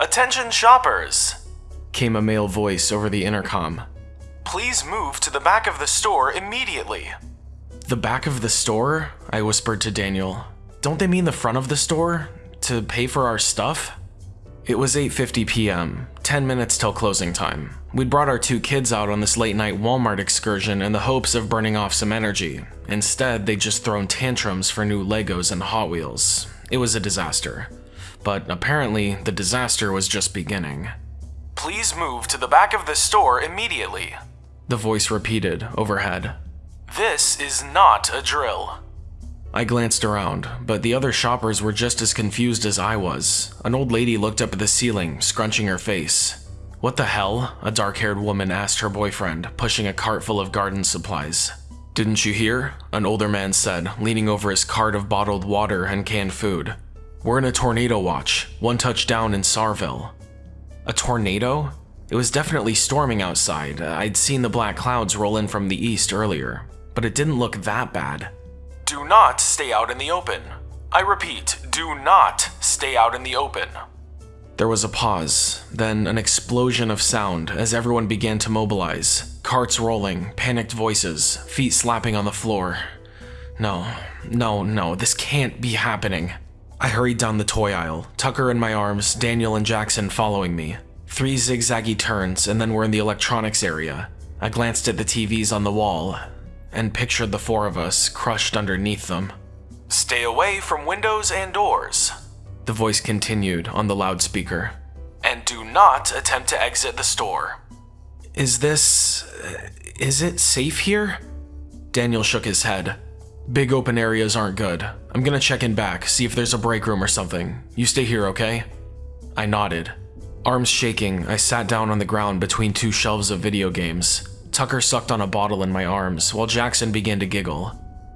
Attention shoppers! came a male voice over the intercom. Please move to the back of the store immediately. The back of the store? I whispered to Daniel. Don't they mean the front of the store? To pay for our stuff? It was 8.50 p.m., 10 minutes till closing time. We'd brought our two kids out on this late night Walmart excursion in the hopes of burning off some energy. Instead, they'd just thrown tantrums for new Legos and Hot Wheels. It was a disaster. But apparently, the disaster was just beginning. Please move to the back of the store immediately. The voice repeated overhead. This is not a drill. I glanced around, but the other shoppers were just as confused as I was. An old lady looked up at the ceiling, scrunching her face. What the hell? A dark-haired woman asked her boyfriend, pushing a cart full of garden supplies. Didn't you hear? An older man said, leaning over his cart of bottled water and canned food. We're in a tornado watch, one touchdown in Sarville. A tornado? It was definitely storming outside. I'd seen the black clouds roll in from the east earlier, but it didn't look that bad. Do not stay out in the open. I repeat, do not stay out in the open. There was a pause, then an explosion of sound as everyone began to mobilize. Carts rolling, panicked voices, feet slapping on the floor. No, no, no, this can't be happening. I hurried down the toy aisle, Tucker in my arms, Daniel and Jackson following me. Three zigzaggy turns, and then we're in the electronics area. I glanced at the TVs on the wall, and pictured the four of us crushed underneath them. Stay away from windows and doors. The voice continued on the loudspeaker. And do not attempt to exit the store. Is this. Uh, is it safe here? Daniel shook his head. Big open areas aren't good. I'm gonna check in back, see if there's a break room or something. You stay here, okay? I nodded. Arms shaking, I sat down on the ground between two shelves of video games. Tucker sucked on a bottle in my arms, while Jackson began to giggle.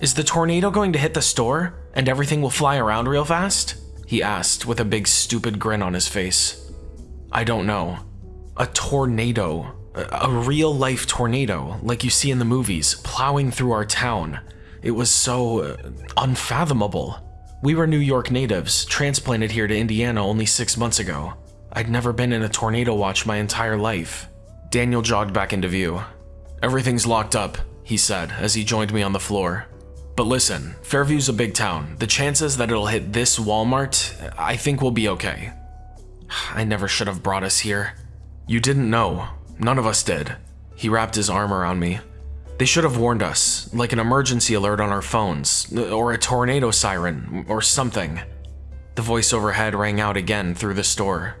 Is the tornado going to hit the store, and everything will fly around real fast? He asked, with a big stupid grin on his face. I don't know. A tornado. A, real-life tornado, like you see in the movies, plowing through our town. It was so uh, unfathomable. We were New York natives, transplanted here to Indiana only six months ago. I'd never been in a tornado watch my entire life. Daniel jogged back into view. Everything's locked up, he said as he joined me on the floor. But listen, Fairview's a big town. The chances that it'll hit this Walmart, I think we'll be okay. I never should have brought us here. You didn't know. None of us did. He wrapped his arm around me. They should have warned us, like an emergency alert on our phones, or a tornado siren, or something. The voice overhead rang out again through the store.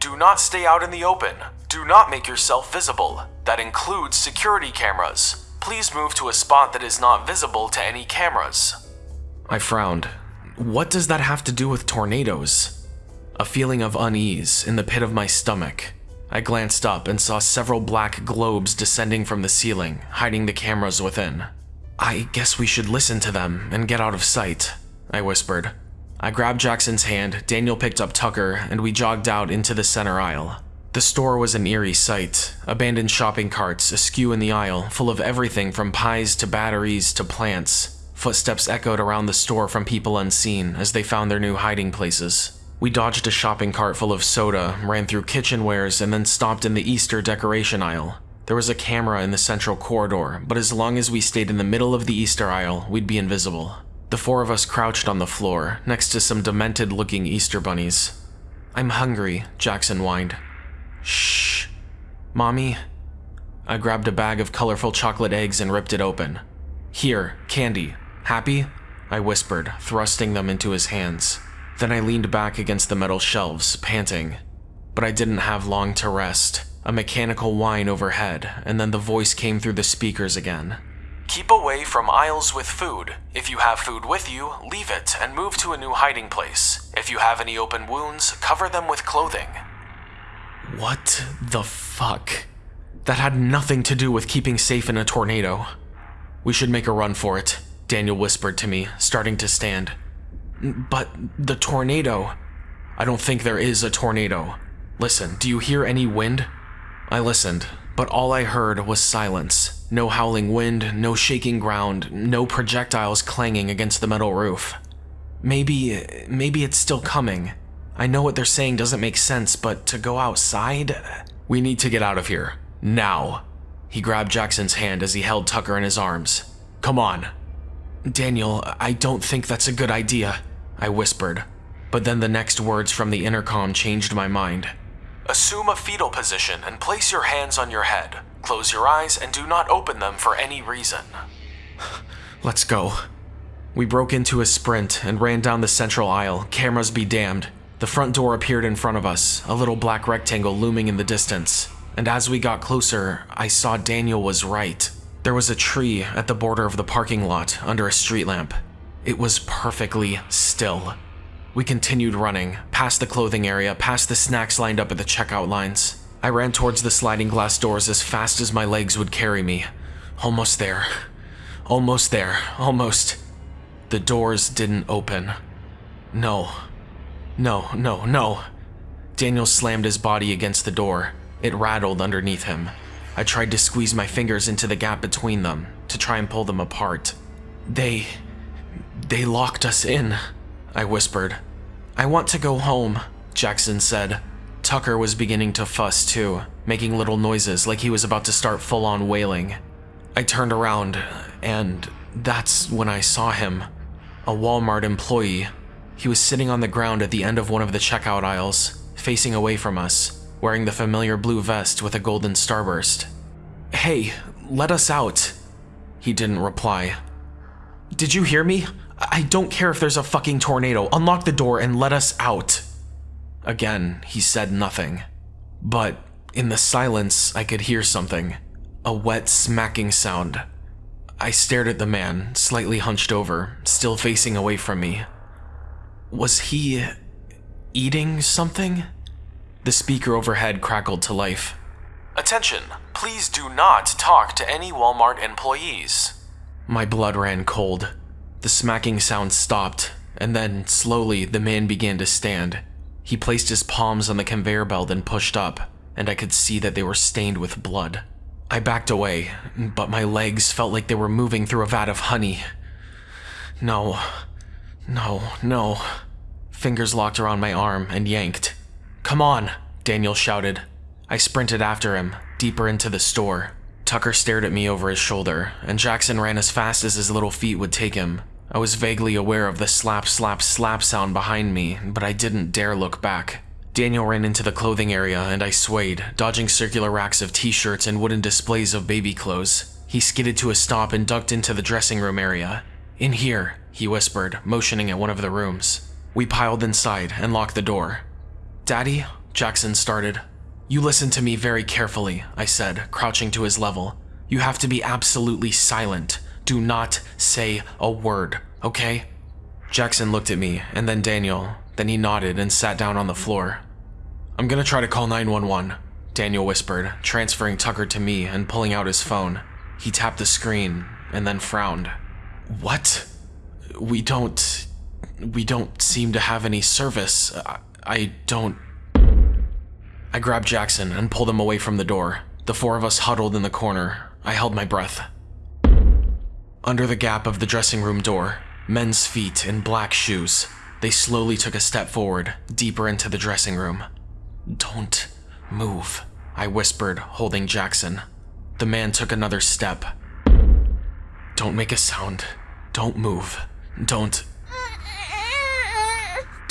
Do not stay out in the open. Do not make yourself visible. That includes security cameras. Please move to a spot that is not visible to any cameras. I frowned. What does that have to do with tornadoes? A feeling of unease in the pit of my stomach. I glanced up and saw several black globes descending from the ceiling, hiding the cameras within. I guess we should listen to them and get out of sight, I whispered. I grabbed Jackson's hand, Daniel picked up Tucker, and we jogged out into the center aisle. The store was an eerie sight. Abandoned shopping carts askew in the aisle, full of everything from pies to batteries to plants. Footsteps echoed around the store from people unseen as they found their new hiding places. We dodged a shopping cart full of soda, ran through kitchenwares, and then stopped in the Easter decoration aisle. There was a camera in the central corridor, but as long as we stayed in the middle of the Easter aisle, we'd be invisible. The four of us crouched on the floor, next to some demented-looking Easter bunnies. I'm hungry, Jackson whined. Shh. Mommy? I grabbed a bag of colorful chocolate eggs and ripped it open. Here, candy. Happy? I whispered, thrusting them into his hands. Then I leaned back against the metal shelves, panting. But I didn't have long to rest. A mechanical whine overhead, and then the voice came through the speakers again. Keep away from aisles with food. If you have food with you, leave it and move to a new hiding place. If you have any open wounds, cover them with clothing. What the fuck? That had nothing to do with keeping safe in a tornado. We should make a run for it, Daniel whispered to me, starting to stand. But the tornado. I don't think there is a tornado. Listen, do you hear any wind? I listened, but all I heard was silence. No howling wind, no shaking ground, no projectiles clanging against the metal roof. Maybe, maybe it's still coming. I know what they're saying doesn't make sense, but to go outside? We need to get out of here. Now. He grabbed Jackson's hand as he held Tucker in his arms. Come on. Daniel, I don't think that's a good idea, I whispered. But then the next words from the intercom changed my mind. Assume a fetal position and place your hands on your head. Close your eyes and do not open them for any reason. Let's go. We broke into a sprint and ran down the central aisle, cameras be damned. The front door appeared in front of us, a little black rectangle looming in the distance. And as we got closer, I saw Daniel was right. There was a tree at the border of the parking lot under a street lamp. It was perfectly still. We continued running, past the clothing area, past the snacks lined up at the checkout lines. I ran towards the sliding glass doors as fast as my legs would carry me. Almost there. Almost there. Almost. The doors didn't open. No. No, no, no. Daniel slammed his body against the door. It rattled underneath him. I tried to squeeze my fingers into the gap between them, to try and pull them apart. They... they locked us in, I whispered. I want to go home, Jackson said. Tucker was beginning to fuss too, making little noises like he was about to start full-on wailing. I turned around, and that's when I saw him. A Walmart employee. He was sitting on the ground at the end of one of the checkout aisles, facing away from us, wearing the familiar blue vest with a golden starburst. Hey, let us out. He didn't reply. Did you hear me? I don't care if there's a fucking tornado. Unlock the door and let us out. Again, he said nothing. But in the silence, I could hear something. A wet smacking sound. I stared at the man, slightly hunched over, still facing away from me. Was he eating something? The speaker overhead crackled to life. Attention, please do not talk to any Walmart employees. My blood ran cold. The smacking sound stopped, and then, slowly, the man began to stand. He placed his palms on the conveyor belt and pushed up, and I could see that they were stained with blood. I backed away, but my legs felt like they were moving through a vat of honey. No, no, no. Fingers locked around my arm and yanked. Come on, Daniel shouted. I sprinted after him, deeper into the store. Tucker stared at me over his shoulder, and Jackson ran as fast as his little feet would take him. I was vaguely aware of the slap, slap, slap sound behind me, but I didn't dare look back. Daniel ran into the clothing area, and I swayed, dodging circular racks of t-shirts and wooden displays of baby clothes. He skidded to a stop and ducked into the dressing room area. In here, he whispered, motioning at one of the rooms. We piled inside and locked the door. Daddy, Jackson started. You listen to me very carefully, I said, crouching to his level. You have to be absolutely silent. Do not say a word, okay? Jackson looked at me, and then Daniel. Then he nodded and sat down on the floor. I'm gonna try to call 911, Daniel whispered, transferring Tucker to me and pulling out his phone. He tapped the screen and then frowned. What? We don't... We don't seem to have any service. I, I don't... I grabbed Jackson and pulled him away from the door. The four of us huddled in the corner. I held my breath. Under the gap of the dressing room door, men's feet in black shoes. They slowly took a step forward, deeper into the dressing room. Don't move, I whispered, holding Jackson. The man took another step. Don't make a sound. Don't move. Don't.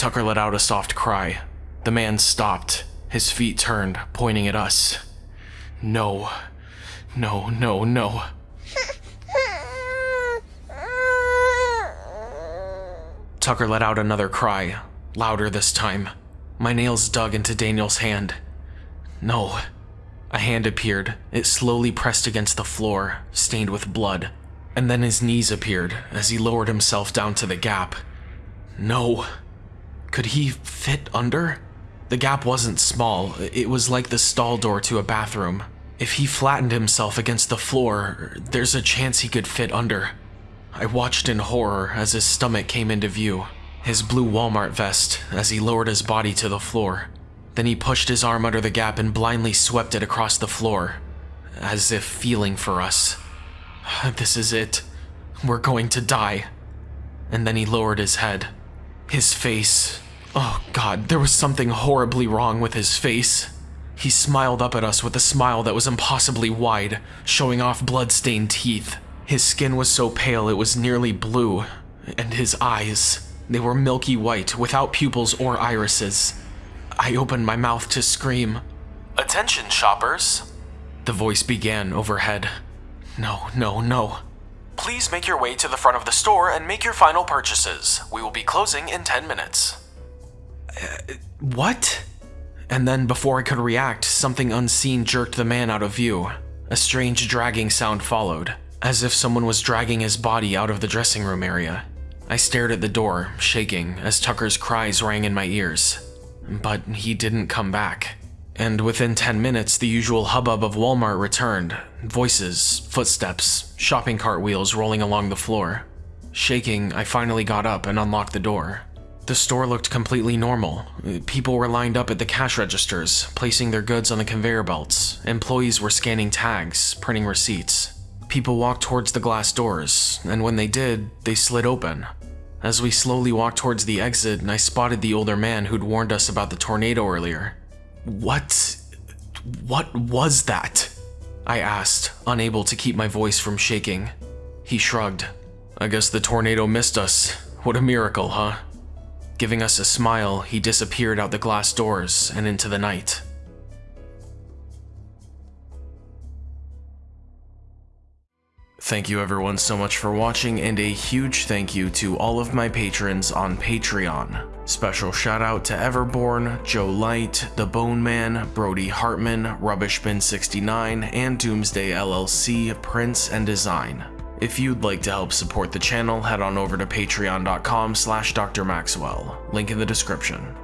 Tucker let out a soft cry. The man stopped, his feet turned, pointing at us. No. No, no, no. Tucker let out another cry, louder this time. My nails dug into Daniel's hand. No. A hand appeared. It slowly pressed against the floor, stained with blood. And then his knees appeared as he lowered himself down to the gap. No. Could he fit under? The gap wasn't small, it was like the stall door to a bathroom. If he flattened himself against the floor, there's a chance he could fit under. I watched in horror as his stomach came into view, his blue Walmart vest as he lowered his body to the floor. Then he pushed his arm under the gap and blindly swept it across the floor, as if feeling for us. This is it. We're going to die. And then he lowered his head. His face Oh god, there was something horribly wrong with his face. He smiled up at us with a smile that was impossibly wide, showing off blood-stained teeth. His skin was so pale it was nearly blue, and his eyes, they were milky white without pupils or irises. I opened my mouth to scream. Attention, shoppers. The voice began overhead. No, no, no. Please make your way to the front of the store and make your final purchases. We will be closing in 10 minutes. What? And then, before I could react, something unseen jerked the man out of view. A strange dragging sound followed, as if someone was dragging his body out of the dressing room area. I stared at the door, shaking, as Tucker's cries rang in my ears. But he didn't come back. And within 10 minutes, the usual hubbub of Walmart returned voices, footsteps, shopping cart wheels rolling along the floor. Shaking, I finally got up and unlocked the door. The store looked completely normal. People were lined up at the cash registers, placing their goods on the conveyor belts. Employees were scanning tags, printing receipts. People walked towards the glass doors, and when they did, they slid open. As we slowly walked towards the exit, I spotted the older man who'd warned us about the tornado earlier. What... what was that? I asked, unable to keep my voice from shaking. He shrugged. I guess the tornado missed us. What a miracle, huh? Giving us a smile, he disappeared out the glass doors and into the night. Thank you everyone so much for watching and a huge thank you to all of my patrons on Patreon. Special shout out to Everborn, Joe Light, The Bone Man, Brody Hartman, Rubbishbin69, and Doomsday LLC, Prince and Design. If you'd like to help support the channel, head on over to patreon.com slash drmaxwell, link in the description.